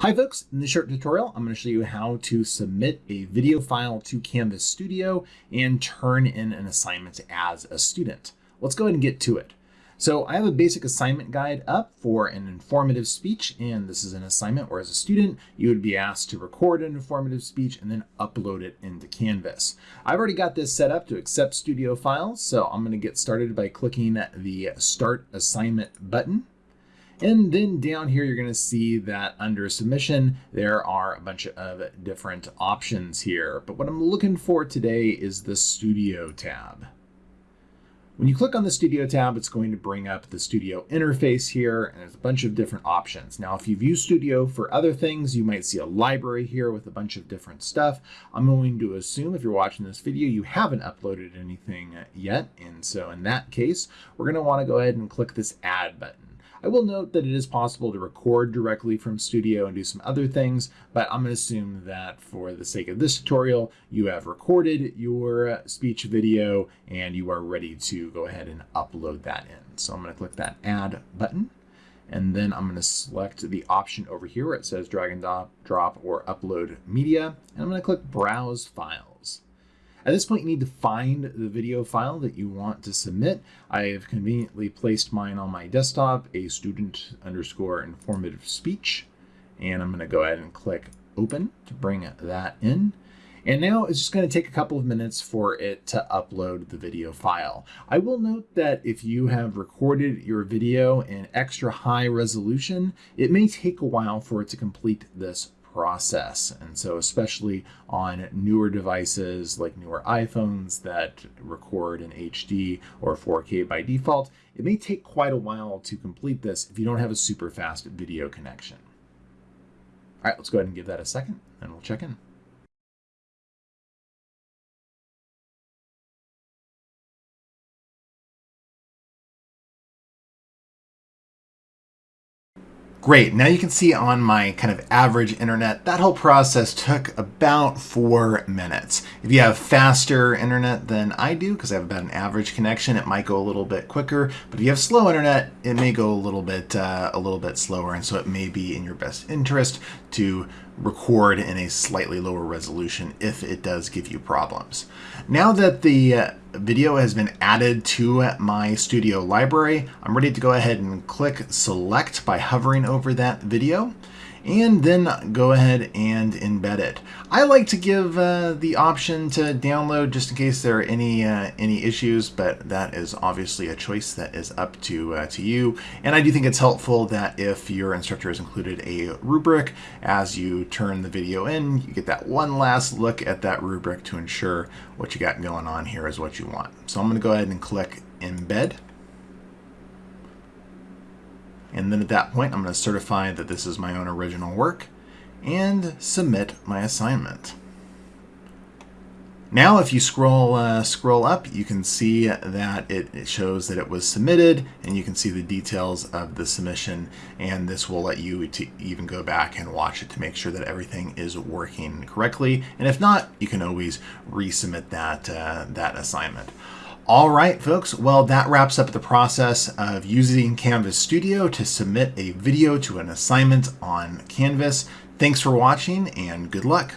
Hi folks, in this short tutorial, I'm going to show you how to submit a video file to Canvas Studio and turn in an assignment as a student. Let's go ahead and get to it. So I have a basic assignment guide up for an informative speech, and this is an assignment where as a student, you would be asked to record an informative speech and then upload it into Canvas. I've already got this set up to accept studio files, so I'm going to get started by clicking the Start Assignment button. And then down here, you're going to see that under submission, there are a bunch of different options here. But what I'm looking for today is the Studio tab. When you click on the Studio tab, it's going to bring up the Studio interface here, and there's a bunch of different options. Now, if you've used Studio for other things, you might see a library here with a bunch of different stuff. I'm going to assume if you're watching this video, you haven't uploaded anything yet. And so in that case, we're going to want to go ahead and click this Add button. I will note that it is possible to record directly from Studio and do some other things, but I'm going to assume that for the sake of this tutorial, you have recorded your speech video and you are ready to go ahead and upload that in. So I'm going to click that Add button. And then I'm going to select the option over here where it says drag and drop or upload media. And I'm going to click Browse Files. At this point, you need to find the video file that you want to submit. I have conveniently placed mine on my desktop, a student underscore informative speech. And I'm going to go ahead and click open to bring that in. And now it's just going to take a couple of minutes for it to upload the video file. I will note that if you have recorded your video in extra high resolution, it may take a while for it to complete this process. And so, especially on newer devices like newer iPhones that record in HD or 4K by default, it may take quite a while to complete this if you don't have a super fast video connection. All right, let's go ahead and give that a second and we'll check in. Great, now you can see on my kind of average internet, that whole process took about four minutes. If you have faster internet than I do, because I have about an average connection, it might go a little bit quicker. But if you have slow internet, it may go a little bit, uh, a little bit slower. And so it may be in your best interest to record in a slightly lower resolution if it does give you problems. Now that the uh, video has been added to my studio library, I'm ready to go ahead and click select by hovering over that video and then go ahead and embed it. I like to give uh, the option to download just in case there are any uh, any issues, but that is obviously a choice that is up to uh, to you. And I do think it's helpful that if your instructor has included a rubric as you turn the video in, you get that one last look at that rubric to ensure what you got going on here is what you want. So I'm going to go ahead and click embed. And then at that point, I'm going to certify that this is my own original work and submit my assignment. Now, if you scroll uh, scroll up, you can see that it, shows that it was submitted, and you can see the details of the submission. And this will let you to even go back and watch it to make sure that everything is working correctly. And if not, you can always resubmit that uh, that assignment. All right, folks. Well, that wraps up the process of using Canvas Studio to submit a video to an assignment on Canvas. Thanks for watching and good luck.